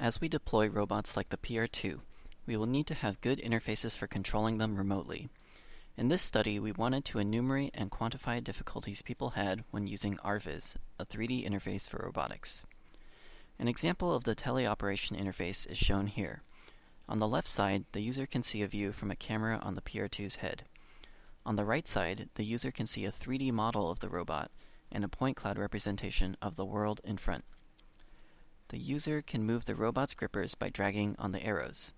As we deploy robots like the PR2, we will need to have good interfaces for controlling them remotely. In this study, we wanted to enumerate and quantify difficulties people had when using RViz, a 3D interface for robotics. An example of the teleoperation interface is shown here. On the left side, the user can see a view from a camera on the PR2's head. On the right side, the user can see a 3D model of the robot and a point cloud representation of the world in front. The user can move the robot's grippers by dragging on the arrows.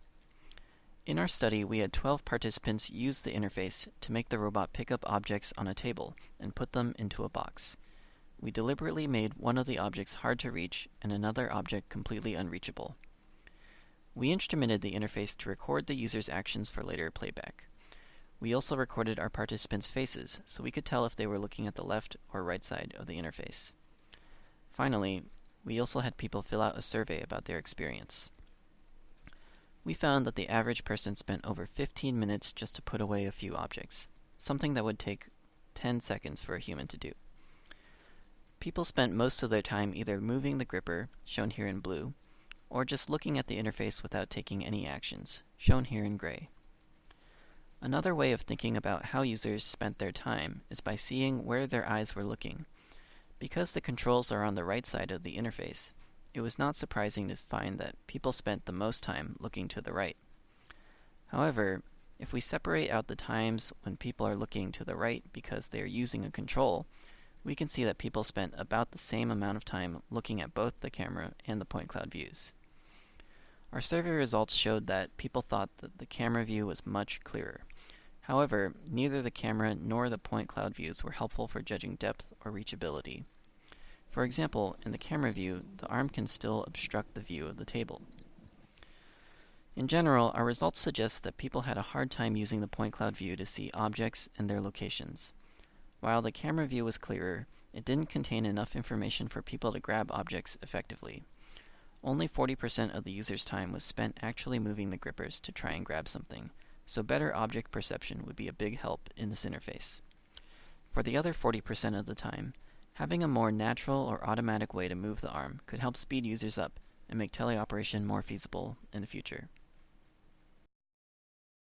In our study, we had 12 participants use the interface to make the robot pick up objects on a table and put them into a box. We deliberately made one of the objects hard to reach and another object completely unreachable. We instrumented the interface to record the user's actions for later playback. We also recorded our participants' faces so we could tell if they were looking at the left or right side of the interface. Finally, we also had people fill out a survey about their experience. We found that the average person spent over 15 minutes just to put away a few objects, something that would take 10 seconds for a human to do. People spent most of their time either moving the gripper, shown here in blue, or just looking at the interface without taking any actions, shown here in gray. Another way of thinking about how users spent their time is by seeing where their eyes were looking. Because the controls are on the right side of the interface, it was not surprising to find that people spent the most time looking to the right. However, if we separate out the times when people are looking to the right because they are using a control, we can see that people spent about the same amount of time looking at both the camera and the point cloud views. Our survey results showed that people thought that the camera view was much clearer. However, neither the camera nor the point cloud views were helpful for judging depth or reachability. For example, in the camera view, the arm can still obstruct the view of the table. In general, our results suggest that people had a hard time using the point cloud view to see objects and their locations. While the camera view was clearer, it didn't contain enough information for people to grab objects effectively. Only 40% of the user's time was spent actually moving the grippers to try and grab something, so better object perception would be a big help in this interface. For the other 40% of the time, having a more natural or automatic way to move the arm could help speed users up and make teleoperation more feasible in the future.